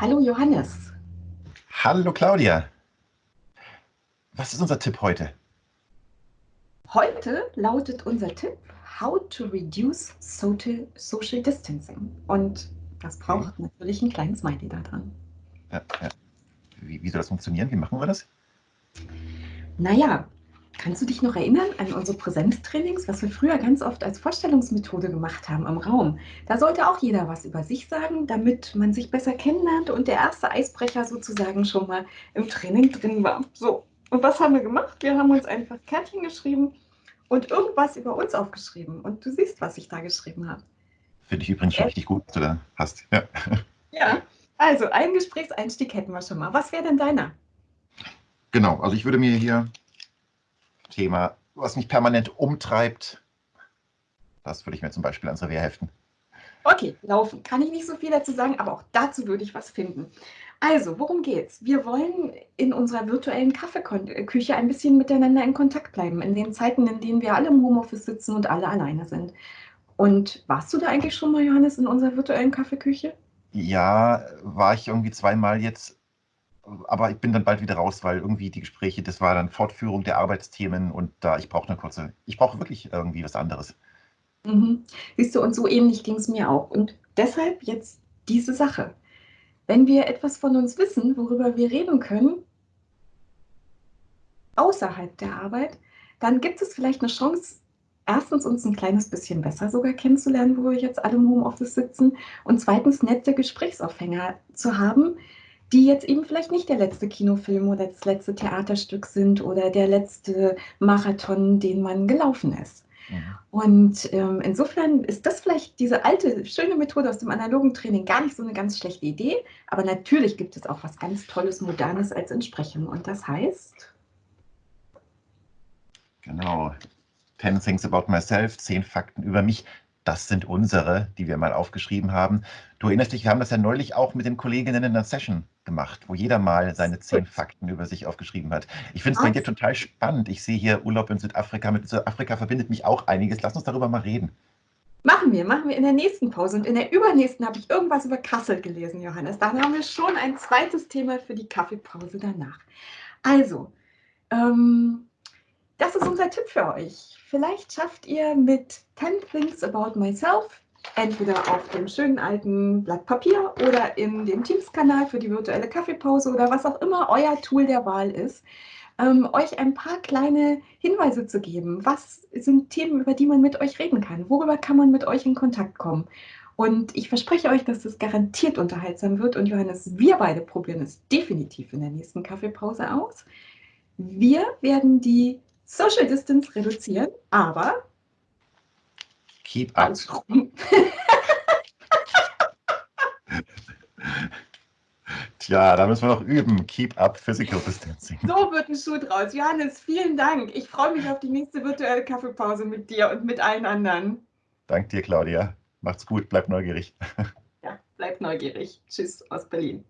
Hallo Johannes. Hallo Claudia. Was ist unser Tipp heute? Heute lautet unser Tipp How to Reduce Social, social Distancing. Und das braucht mhm. natürlich ein kleines Smiley da dran. Ja, ja. Wie, wie soll das funktionieren? Wie machen wir das? Naja, kannst du dich noch erinnern an unsere Präsenztrainings, was wir früher ganz oft als Vorstellungsmethode gemacht haben im Raum? Da sollte auch jeder was über sich sagen, damit man sich besser kennenlernt und der erste Eisbrecher sozusagen schon mal im Training drin war. So, und was haben wir gemacht? Wir haben uns einfach Kärtchen geschrieben und irgendwas über uns aufgeschrieben. Und du siehst, was ich da geschrieben habe. Finde ich übrigens schon richtig gut, was du da hast. Ja. ja, also einen Gesprächseinstieg hätten wir schon mal. Was wäre denn deiner? Genau, also ich würde mir hier Thema, was mich permanent umtreibt, das würde ich mir zum Beispiel ans Revier heften. Okay, laufen. Kann ich nicht so viel dazu sagen, aber auch dazu würde ich was finden. Also, worum geht's? Wir wollen in unserer virtuellen Kaffeeküche ein bisschen miteinander in Kontakt bleiben, in den Zeiten, in denen wir alle im Homeoffice sitzen und alle alleine sind. Und warst du da eigentlich schon mal, Johannes, in unserer virtuellen Kaffeeküche? Ja, war ich irgendwie zweimal jetzt, aber ich bin dann bald wieder raus, weil irgendwie die Gespräche, das war dann Fortführung der Arbeitsthemen und da ich brauche eine kurze, ich brauche wirklich irgendwie was anderes. Mhm. Siehst du, und so ähnlich ging es mir auch. Und deshalb jetzt diese Sache. Wenn wir etwas von uns wissen, worüber wir reden können, außerhalb der Arbeit, dann gibt es vielleicht eine Chance, erstens uns ein kleines bisschen besser sogar kennenzulernen, wo wir jetzt alle im Homeoffice sitzen und zweitens nette Gesprächsaufhänger zu haben, die jetzt eben vielleicht nicht der letzte Kinofilm oder das letzte Theaterstück sind oder der letzte Marathon, den man gelaufen ist. Mhm. Und ähm, insofern ist das vielleicht diese alte, schöne Methode aus dem analogen Training gar nicht so eine ganz schlechte Idee. Aber natürlich gibt es auch was ganz Tolles, Modernes als Entsprechung. Und das heißt? Genau. 10 Things About Myself, 10 Fakten über mich das sind unsere, die wir mal aufgeschrieben haben. Du erinnerst dich, wir haben das ja neulich auch mit den Kolleginnen in einer Session gemacht, wo jeder mal seine zehn Fakten über sich aufgeschrieben hat. Ich finde es bei dir total spannend. Ich sehe hier Urlaub in Südafrika. Mit Südafrika verbindet mich auch einiges. Lass uns darüber mal reden. Machen wir, machen wir in der nächsten Pause. Und in der übernächsten habe ich irgendwas über Kassel gelesen, Johannes. Dann haben wir schon ein zweites Thema für die Kaffeepause danach. Also, ähm, das ist unser Tipp für euch. Vielleicht schafft ihr mit 10 Things About Myself entweder auf dem schönen alten Blatt Papier oder in dem Teams-Kanal für die virtuelle Kaffeepause oder was auch immer euer Tool der Wahl ist, ähm, euch ein paar kleine Hinweise zu geben. Was sind Themen, über die man mit euch reden kann? Worüber kann man mit euch in Kontakt kommen? Und ich verspreche euch, dass das garantiert unterhaltsam wird. Und Johannes, wir beide probieren es definitiv in der nächsten Kaffeepause aus. Wir werden die Social Distance reduzieren, aber keep up. Tja, da müssen wir noch üben. Keep up Physical Distancing. So wird ein Schuh draus. Johannes, vielen Dank. Ich freue mich auf die nächste virtuelle Kaffeepause mit dir und mit allen anderen. Dank dir, Claudia. Macht's gut, bleib neugierig. Ja, bleib neugierig. Tschüss aus Berlin.